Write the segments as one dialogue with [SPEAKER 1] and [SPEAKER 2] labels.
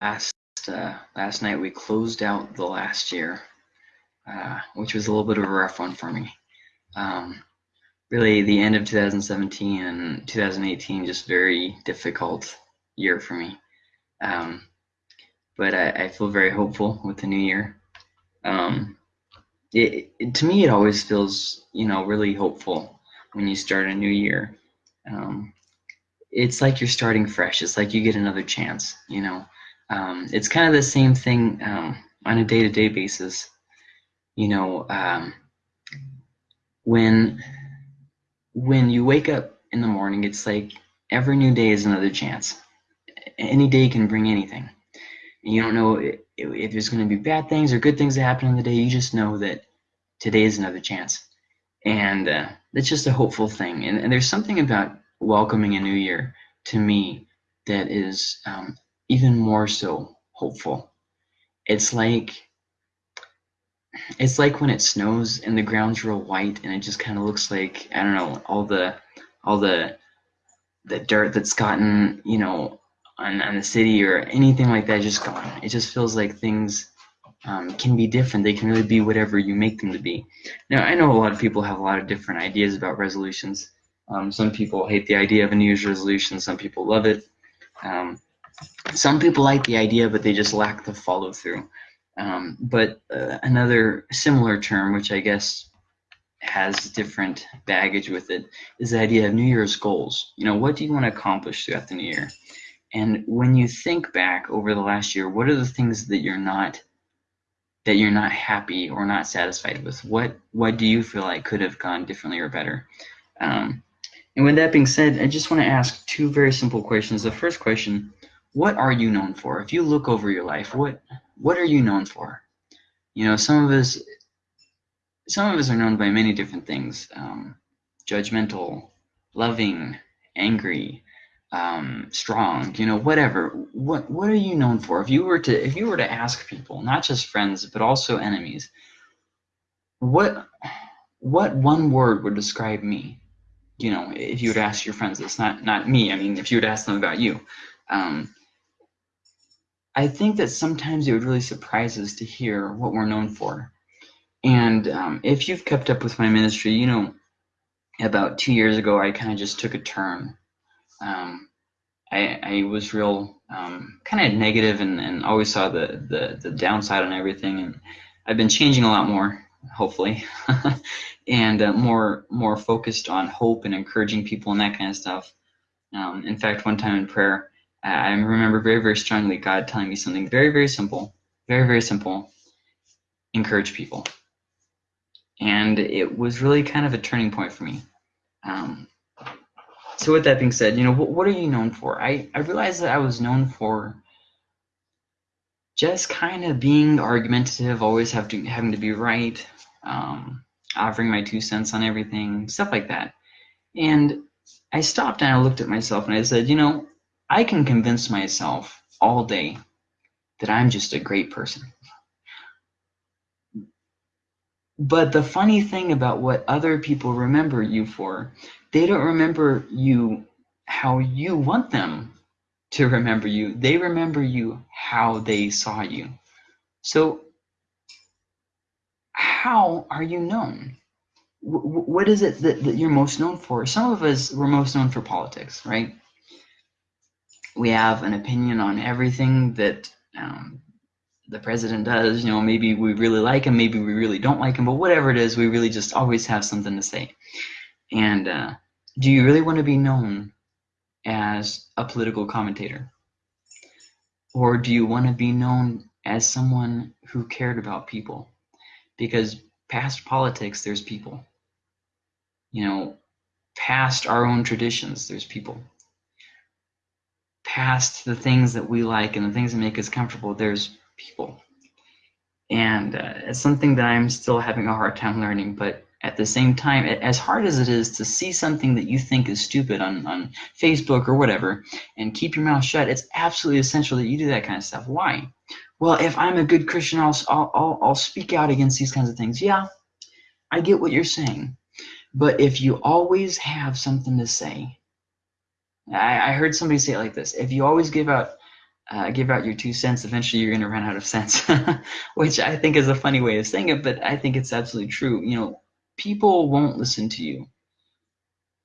[SPEAKER 1] last uh, last night we closed out the last year, uh, which was a little bit of a rough one for me. Um, really, the end of 2017 and 2018 just very difficult year for me. Um, but I, I, feel very hopeful with the new year. Um, it, it, to me, it always feels you know really hopeful when you start a new year. Um, it's like you're starting fresh. It's like you get another chance. You know, um, it's kind of the same thing um, on a day-to-day basis. You know, um, when when you wake up in the morning, it's like every new day is another chance. Any day can bring anything. You don't know if, if there's going to be bad things or good things that happen in the day. You just know that today is another chance, and uh, that's just a hopeful thing. And, and there's something about welcoming a new year to me that is um, even more so hopeful. It's like it's like when it snows and the ground's real white and it just kind of looks like I don't know all the all the the dirt that's gotten you know on, on the city or anything like that just gone. It just feels like things um, can be different. They can really be whatever you make them to be. Now I know a lot of people have a lot of different ideas about resolutions. Um, some people hate the idea of a New Year's resolution. Some people love it. Um, some people like the idea, but they just lack the follow through. Um, but uh, another similar term, which I guess has different baggage with it, is the idea of New Year's goals. You know, what do you want to accomplish throughout the new year? And when you think back over the last year, what are the things that you're not that you're not happy or not satisfied with? What what do you feel like could have gone differently or better? Um, and with that being said, I just want to ask two very simple questions. The first question, what are you known for? If you look over your life, what what are you known for? You know, some of us some of us are known by many different things. Um, judgmental, loving, angry, um, strong, you know, whatever. What what are you known for? If you were to if you were to ask people, not just friends, but also enemies, what what one word would describe me? you know, if you would ask your friends this, not not me. I mean, if you would ask them about you, um, I think that sometimes it would really surprise us to hear what we're known for. And um, if you've kept up with my ministry, you know, about two years ago, I kind of just took a turn. Um, I, I was real um, kind of negative and, and always saw the, the, the downside on everything. And I've been changing a lot more hopefully, and uh, more more focused on hope and encouraging people and that kind of stuff. Um, in fact, one time in prayer, I remember very very strongly God telling me something very very simple, very very simple: encourage people. And it was really kind of a turning point for me. Um, so with that being said, you know, what, what are you known for? I, I realized that I was known for just kind of being argumentative, always have to having to be right, um, offering my two cents on everything, stuff like that. And I stopped and I looked at myself and I said, you know, I can convince myself all day that I'm just a great person. But the funny thing about what other people remember you for, they don't remember you how you want them to remember you. They remember you how they saw you. So, how are you known? What is it that, that you're most known for? Some of us were most known for politics, right? We have an opinion on everything that um, the president does. You know, maybe we really like him, maybe we really don't like him, but whatever it is, we really just always have something to say. And uh, do you really want to be known as a political commentator? Or do you want to be known as someone who cared about people? Because past politics, there's people. You know, past our own traditions, there's people. Past the things that we like and the things that make us comfortable, there's people. And uh, it's something that I'm still having a hard time learning, but at the same time, as hard as it is to see something that you think is stupid on, on Facebook or whatever and keep your mouth shut, it's absolutely essential that you do that kind of stuff. Why? Well, if I'm a good Christian, I'll, I'll, I'll speak out against these kinds of things. Yeah, I get what you're saying. But if you always have something to say, I, I heard somebody say it like this if you always give out uh, give out your two cents, eventually you're going to run out of cents, which I think is a funny way of saying it, but I think it's absolutely true. You know, people won't listen to you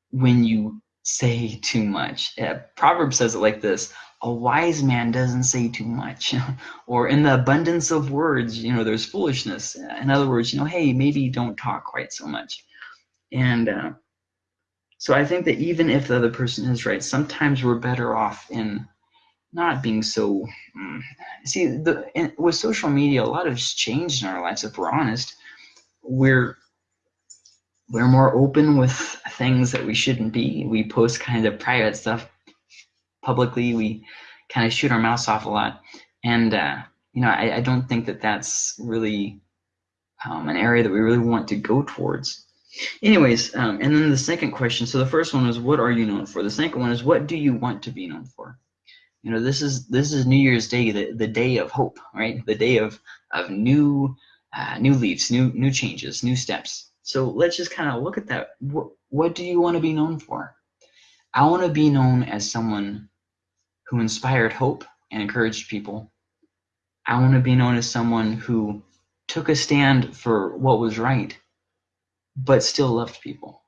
[SPEAKER 1] when you say too much. Uh, Proverbs says it like this a wise man doesn't say too much or in the abundance of words you know there's foolishness in other words you know hey maybe don't talk quite so much and uh, so i think that even if the other person is right sometimes we're better off in not being so mm, see the in, with social media a lot has changed in our lives if we're honest we're we're more open with things that we shouldn't be we post kind of private stuff publicly. We kind of shoot our mouths off a lot, and uh, you know, I, I, don't think that that's really um, an area that we really want to go towards. Anyways, um, and then the second question. So the first one was, what are you known for? The second one is, what do you want to be known for? You know, this is this is New Year's Day, the, the day of hope, right? The day of of new uh, new leaves, new new changes, new steps. So let's just kind of look at that. What, what do you want to be known for? I want to be known as someone who inspired hope and encouraged people. I want to be known as someone who took a stand for what was right, but still loved people.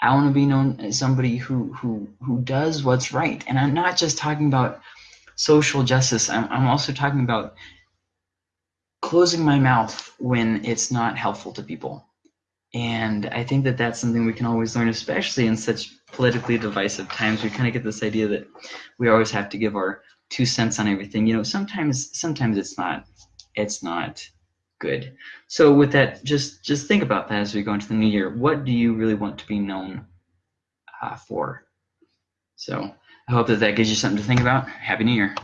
[SPEAKER 1] I want to be known as somebody who who who does what's right, and I'm not just talking about social justice. I'm I'm also talking about closing my mouth when it's not helpful to people. And I think that that's something we can always learn, especially in such politically divisive times. We kind of get this idea that we always have to give our two cents on everything. You know, sometimes sometimes it's not it's not good. So with that, just just think about that as we go into the new year. What do you really want to be known uh, for? So I hope that that gives you something to think about. Happy New Year.